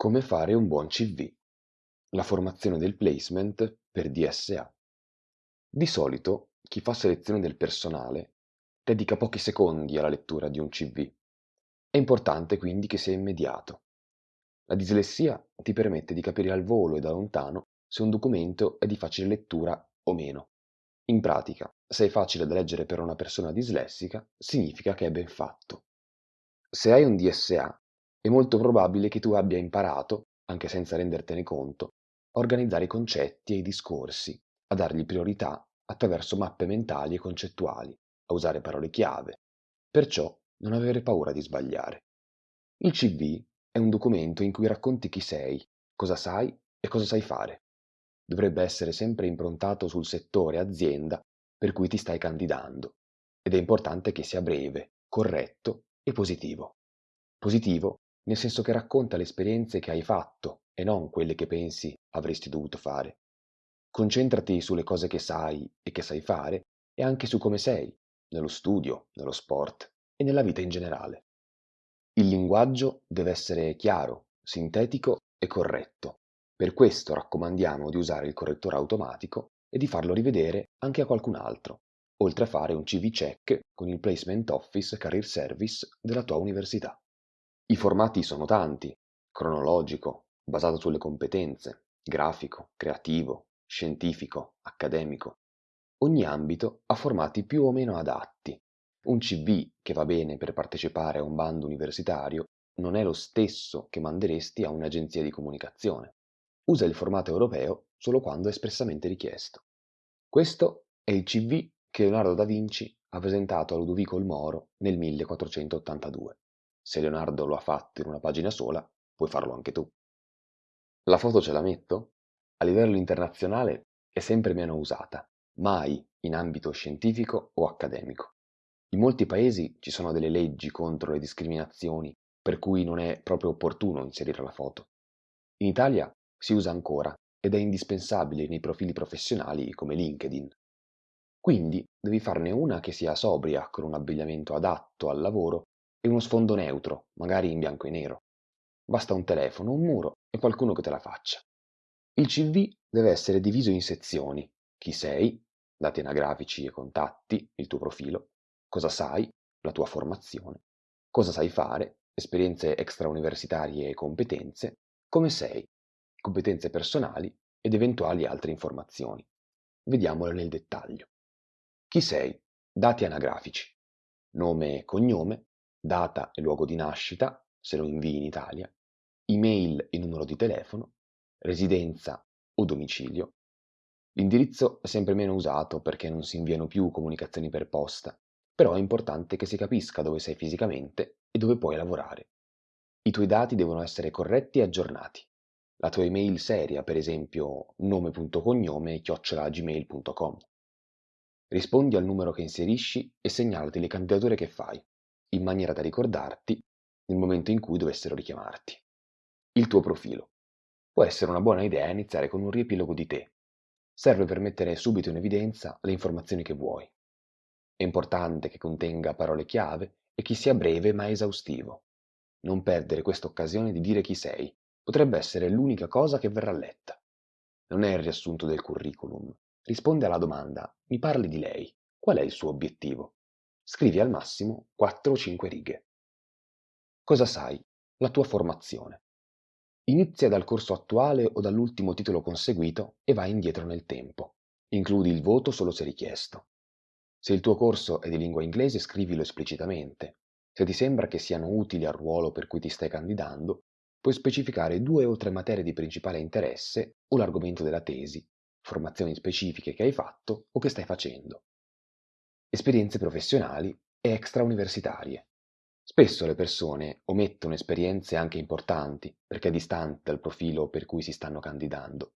Come fare un buon CV. La formazione del placement per DSA. Di solito chi fa selezione del personale dedica pochi secondi alla lettura di un CV. È importante quindi che sia immediato. La dislessia ti permette di capire al volo e da lontano se un documento è di facile lettura o meno. In pratica, se è facile da leggere per una persona dislessica, significa che è ben fatto. Se hai un DSA, è molto probabile che tu abbia imparato, anche senza rendertene conto, a organizzare i concetti e i discorsi, a dargli priorità attraverso mappe mentali e concettuali, a usare parole chiave. Perciò non avere paura di sbagliare. Il CV è un documento in cui racconti chi sei, cosa sai e cosa sai fare. Dovrebbe essere sempre improntato sul settore azienda per cui ti stai candidando ed è importante che sia breve, corretto e positivo. Positivo nel senso che racconta le esperienze che hai fatto e non quelle che pensi avresti dovuto fare. Concentrati sulle cose che sai e che sai fare e anche su come sei, nello studio, nello sport e nella vita in generale. Il linguaggio deve essere chiaro, sintetico e corretto. Per questo raccomandiamo di usare il correttore automatico e di farlo rivedere anche a qualcun altro, oltre a fare un CV check con il Placement Office Career Service della tua università. I formati sono tanti: cronologico, basato sulle competenze, grafico, creativo, scientifico, accademico. Ogni ambito ha formati più o meno adatti. Un CV che va bene per partecipare a un bando universitario non è lo stesso che manderesti a un'agenzia di comunicazione. Usa il formato europeo solo quando è espressamente richiesto. Questo è il CV che Leonardo da Vinci ha presentato a Ludovico il Moro nel 1482. Se Leonardo lo ha fatto in una pagina sola, puoi farlo anche tu. La foto ce la metto? A livello internazionale è sempre meno usata, mai in ambito scientifico o accademico. In molti paesi ci sono delle leggi contro le discriminazioni, per cui non è proprio opportuno inserire la foto. In Italia si usa ancora ed è indispensabile nei profili professionali come LinkedIn. Quindi devi farne una che sia sobria, con un abbigliamento adatto al lavoro e uno sfondo neutro, magari in bianco e nero. Basta un telefono, un muro e qualcuno che te la faccia. Il CV deve essere diviso in sezioni. Chi sei, dati anagrafici e contatti, il tuo profilo, cosa sai, la tua formazione, cosa sai fare, esperienze extrauniversitarie e competenze, come sei, competenze personali ed eventuali altre informazioni. Vediamole nel dettaglio. Chi sei? Dati anagrafici. Nome e cognome, data e luogo di nascita, se lo invii in Italia, email e numero di telefono, residenza o domicilio. L'indirizzo è sempre meno usato perché non si inviano più comunicazioni per posta, però è importante che si capisca dove sei fisicamente e dove puoi lavorare. I tuoi dati devono essere corretti e aggiornati. La tua email seria, per esempio nome.cognome chiocciolagmail.com. Rispondi al numero che inserisci e segnalati le candidature che fai in maniera da ricordarti nel momento in cui dovessero richiamarti. Il tuo profilo. Può essere una buona idea iniziare con un riepilogo di te. Serve per mettere subito in evidenza le informazioni che vuoi. È importante che contenga parole chiave e che sia breve ma esaustivo. Non perdere questa occasione di dire chi sei. Potrebbe essere l'unica cosa che verrà letta. Non è il riassunto del curriculum. Risponde alla domanda: mi parli di lei. Qual è il suo obiettivo? Scrivi al massimo 4 o 5 righe. Cosa sai? La tua formazione. Inizia dal corso attuale o dall'ultimo titolo conseguito e vai indietro nel tempo. Includi il voto solo se richiesto. Se il tuo corso è di lingua inglese, scrivilo esplicitamente. Se ti sembra che siano utili al ruolo per cui ti stai candidando, puoi specificare due o tre materie di principale interesse o l'argomento della tesi, formazioni specifiche che hai fatto o che stai facendo esperienze professionali e extrauniversitarie. Spesso le persone omettono esperienze anche importanti perché distanti dal profilo per cui si stanno candidando.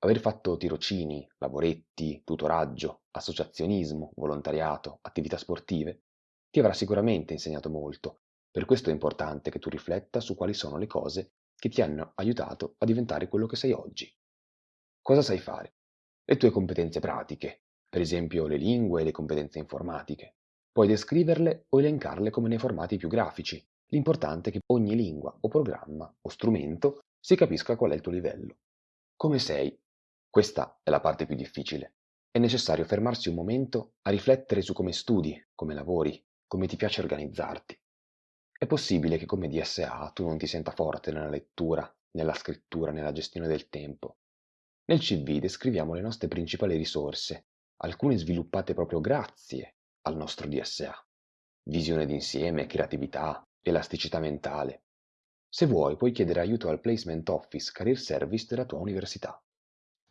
Aver fatto tirocini, lavoretti, tutoraggio, associazionismo, volontariato, attività sportive ti avrà sicuramente insegnato molto. Per questo è importante che tu rifletta su quali sono le cose che ti hanno aiutato a diventare quello che sei oggi. Cosa sai fare? Le tue competenze pratiche, per esempio le lingue e le competenze informatiche. Puoi descriverle o elencarle come nei formati più grafici. L'importante è che ogni lingua o programma o strumento si capisca qual è il tuo livello. Come sei? Questa è la parte più difficile. È necessario fermarsi un momento a riflettere su come studi, come lavori, come ti piace organizzarti. È possibile che come DSA tu non ti senta forte nella lettura, nella scrittura, nella gestione del tempo. Nel CV descriviamo le nostre principali risorse, alcune sviluppate proprio grazie al nostro DSA. Visione d'insieme, creatività, elasticità mentale. Se vuoi puoi chiedere aiuto al Placement Office Career Service della tua università.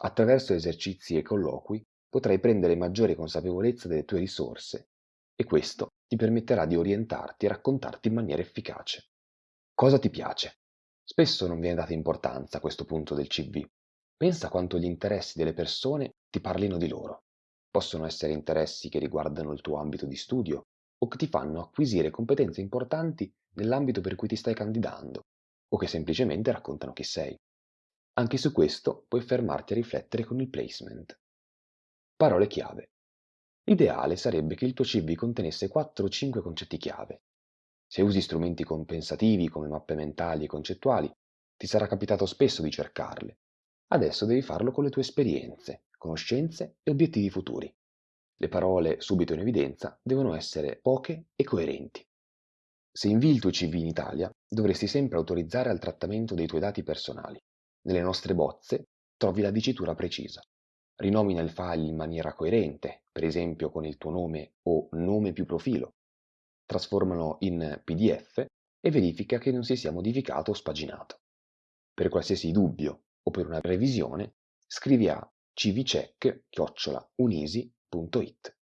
Attraverso esercizi e colloqui potrai prendere maggiore consapevolezza delle tue risorse e questo ti permetterà di orientarti e raccontarti in maniera efficace. Cosa ti piace? Spesso non viene data importanza a questo punto del CV. Pensa quanto gli interessi delle persone ti parlino di loro. Possono essere interessi che riguardano il tuo ambito di studio o che ti fanno acquisire competenze importanti nell'ambito per cui ti stai candidando o che semplicemente raccontano chi sei. Anche su questo puoi fermarti a riflettere con il placement. Parole chiave. L'ideale sarebbe che il tuo CV contenesse 4 o 5 concetti chiave. Se usi strumenti compensativi come mappe mentali e concettuali, ti sarà capitato spesso di cercarle. Adesso devi farlo con le tue esperienze, conoscenze e obiettivi futuri. Le parole subito in evidenza devono essere poche e coerenti. Se invii il tuo CV in Italia, dovresti sempre autorizzare al trattamento dei tuoi dati personali. Nelle nostre bozze trovi la dicitura precisa. Rinomina il file in maniera coerente, per esempio con il tuo nome o nome più profilo. Trasformalo in PDF e verifica che non si sia modificato o spaginato. Per qualsiasi dubbio o per una revisione, scrivi a cvcheck.unisi.it.